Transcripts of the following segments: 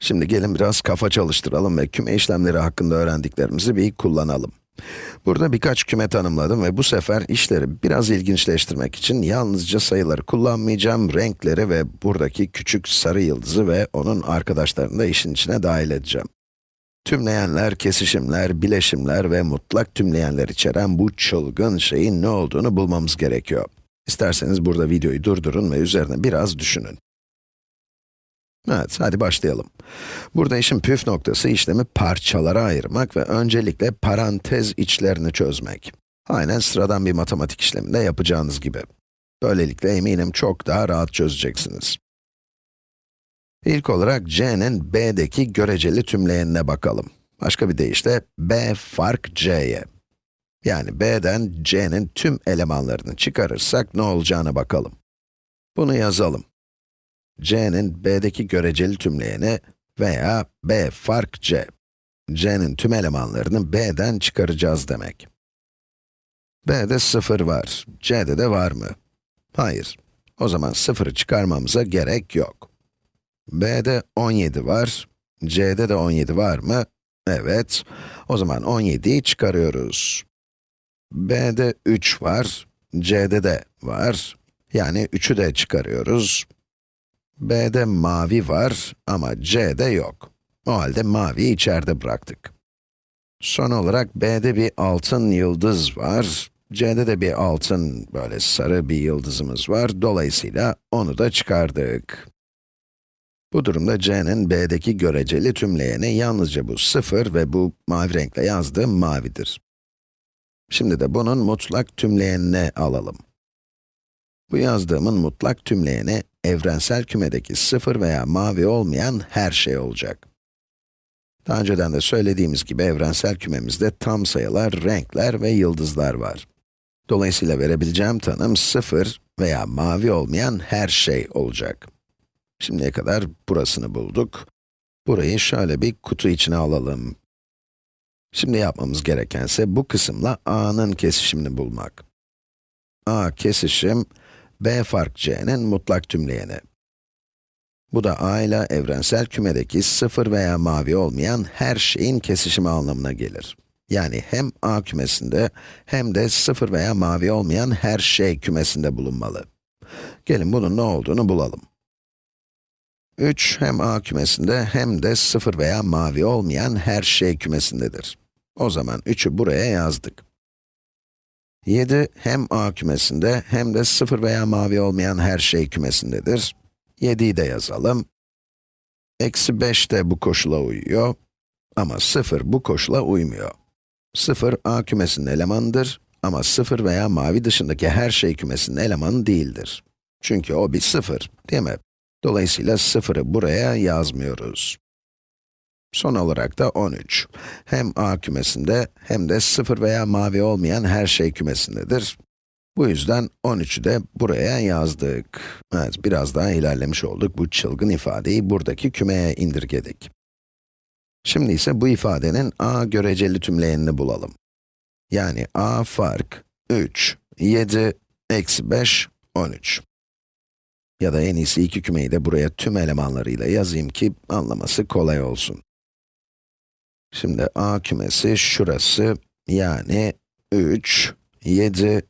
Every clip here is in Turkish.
Şimdi gelin biraz kafa çalıştıralım ve küme işlemleri hakkında öğrendiklerimizi bir kullanalım. Burada birkaç küme tanımladım ve bu sefer işleri biraz ilginçleştirmek için yalnızca sayıları kullanmayacağım, renkleri ve buradaki küçük sarı yıldızı ve onun arkadaşlarını da işin içine dahil edeceğim. Tümleyenler, kesişimler, bileşimler ve mutlak tümleyenler içeren bu çılgın şeyin ne olduğunu bulmamız gerekiyor. İsterseniz burada videoyu durdurun ve üzerine biraz düşünün. Evet, hadi başlayalım. Burada işin püf noktası işlemi parçalara ayırmak ve öncelikle parantez içlerini çözmek. Aynen sıradan bir matematik işleminde yapacağınız gibi. Böylelikle eminim çok daha rahat çözeceksiniz. İlk olarak c'nin b'deki göreceli tümleyenine bakalım. Başka bir deyişle b fark c'ye. Yani b'den c'nin tüm elemanlarını çıkarırsak ne olacağına bakalım. Bunu yazalım c'nin b'deki göreceli tümleyeni veya b fark c. c'nin tüm elemanlarını b'den çıkaracağız demek. b'de 0 var, c'de de var mı? Hayır. O zaman 0'ı çıkarmamıza gerek yok. b'de 17 var, c'de de 17 var mı? Evet. O zaman 17'yi çıkarıyoruz. b'de 3 var, c'de de var. Yani 3'ü de çıkarıyoruz. B'de mavi var ama C'de yok. O halde maviyi içeride bıraktık. Son olarak B'de bir altın yıldız var. C'de de bir altın, böyle sarı bir yıldızımız var. Dolayısıyla onu da çıkardık. Bu durumda C'nin B'deki göreceli tümleyeni yalnızca bu 0 ve bu mavi renkle yazdığım mavidir. Şimdi de bunun mutlak tümleyenine alalım. Bu yazdığımın mutlak tümleyeni evrensel kümedeki sıfır veya mavi olmayan her şey olacak. Daha önceden de söylediğimiz gibi evrensel kümemizde tam sayılar, renkler ve yıldızlar var. Dolayısıyla verebileceğim tanım sıfır veya mavi olmayan her şey olacak. Şimdiye kadar burasını bulduk. Burayı şöyle bir kutu içine alalım. Şimdi yapmamız gerekense bu kısımla a'nın kesişimini bulmak. a kesişim, b fark c'nin mutlak tümleyeni. Bu da a ile evrensel kümedeki sıfır veya mavi olmayan her şeyin kesişimi anlamına gelir. Yani hem a kümesinde hem de sıfır veya mavi olmayan her şey kümesinde bulunmalı. Gelin bunun ne olduğunu bulalım. 3 hem a kümesinde hem de sıfır veya mavi olmayan her şey kümesindedir. O zaman 3'ü buraya yazdık. 7 hem a kümesinde hem de 0 veya mavi olmayan her şey kümesindedir. 7'yi de yazalım. Eksi 5 de bu koşula uyuyor. Ama 0 bu koşula uymuyor. 0 a kümesinin elemanıdır ama 0 veya mavi dışındaki her şey kümesinin elemanı değildir. Çünkü o bir 0, değil mi? Dolayısıyla 0'ı buraya yazmıyoruz. Son olarak da 13. Hem A kümesinde hem de 0 veya mavi olmayan her şey kümesindedir. Bu yüzden 13'ü de buraya yazdık. Evet, biraz daha ilerlemiş olduk. Bu çılgın ifadeyi buradaki kümeye indirgedik. Şimdi ise bu ifadenin a göreceli tümleyenini bulalım. Yani a fark 3, 7, eksi 5, 13. Ya da en iyisi iki kümeyi de buraya tüm elemanlarıyla yazayım ki anlaması kolay olsun. Şimdi a kümesi şurası, yani 3, 7,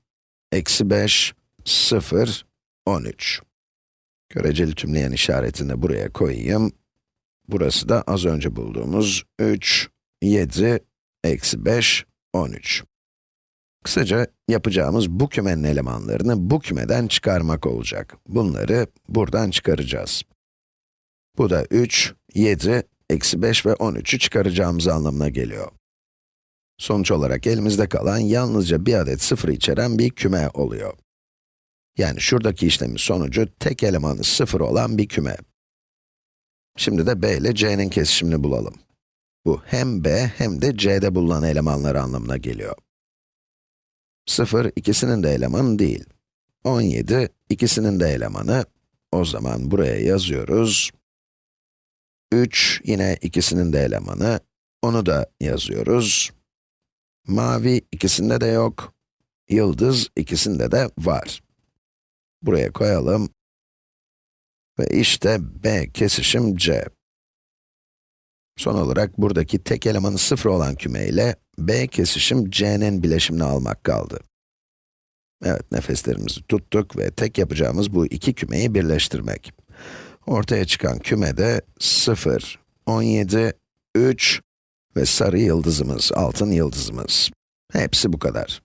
eksi 5, 0, 13. Göreceli tümleyen işaretini buraya koyayım. Burası da az önce bulduğumuz 3, 7, eksi 5, 13. Kısaca yapacağımız bu kümenin elemanlarını bu kümeden çıkarmak olacak. Bunları buradan çıkaracağız. Bu da 3, 7, eksi 5 ve 13'ü çıkaracağımız anlamına geliyor. Sonuç olarak elimizde kalan yalnızca bir adet sıfır içeren bir küme oluyor. Yani şuradaki işlemin sonucu tek elemanı sıfır olan bir küme. Şimdi de b ile c'nin kesişimini bulalım. Bu hem b hem de c'de bulunan elemanlar anlamına geliyor. 0 ikisinin de elemanı değil. 17 ikisinin de elemanı. O zaman buraya yazıyoruz. 3 yine ikisinin de elemanı. Onu da yazıyoruz. Mavi ikisinde de yok. Yıldız ikisinde de var. Buraya koyalım. Ve işte B kesişim C. Son olarak buradaki tek elemanı 0 olan küme ile B kesişim C'nin bileşimini almak kaldı. Evet, nefeslerimizi tuttuk ve tek yapacağımız bu iki kümeyi birleştirmek. Ortaya çıkan kümede 0, 17, 3 ve sarı yıldızımız, altın yıldızımız. Hepsi bu kadar.